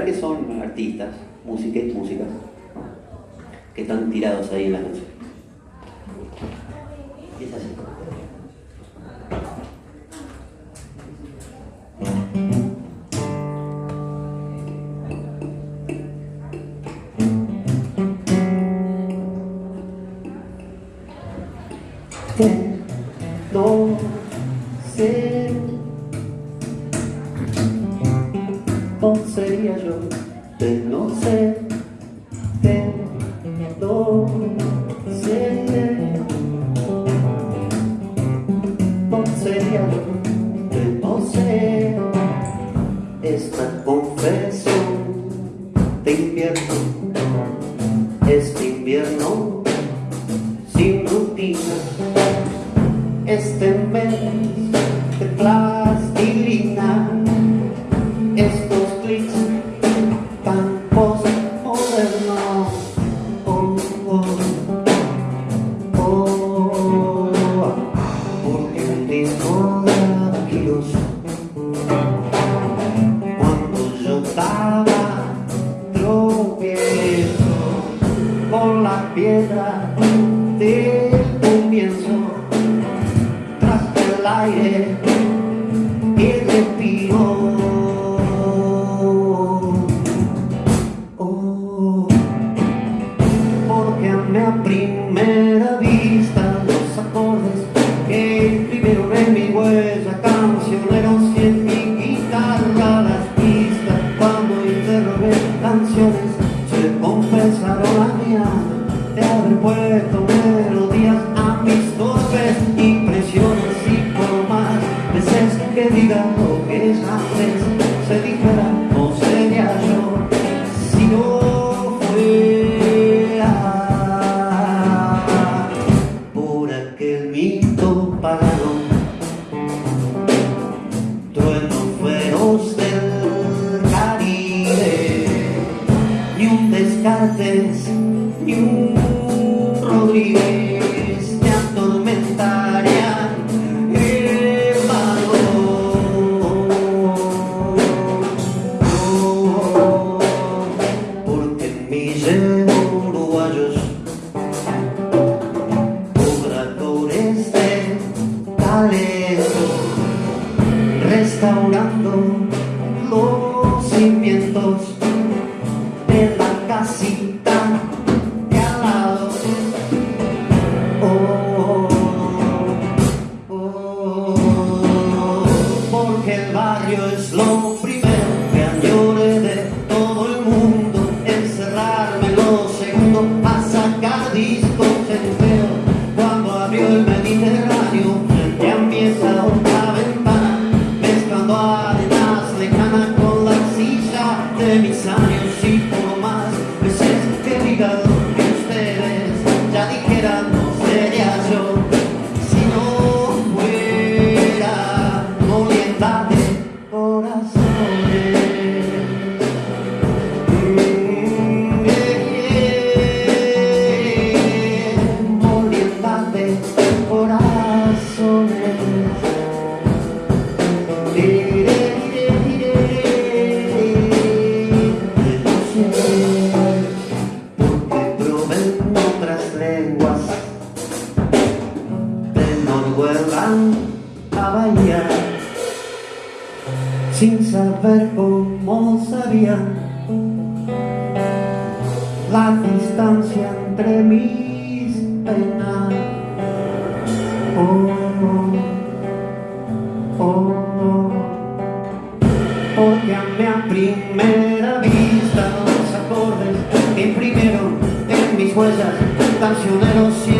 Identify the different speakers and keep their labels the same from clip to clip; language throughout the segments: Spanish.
Speaker 1: que son artistas, músicas, músicas, que están tirados ahí en la. Y es así. Cómo sería yo de no de no sé. Cómo sería yo de no sé esta confesión de invierno este invierno sin rutina. Este mes de plastilina estos oh, porque tengo kilos. Cuando yo estaba tropiezo con la piedra del comienzo tras el aire talento restaurando los cimientos de la casita de al lado oh, oh, oh, porque el barrio es lo primero mis años y por de Noruega a Bahía sin saber cómo sabía la distancia entre mis penas oh, oh, oh. porque a primera vista los acordes que imprimieron en mis huellas cancioneros en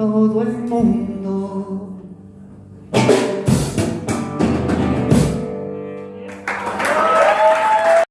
Speaker 1: todo el mundo.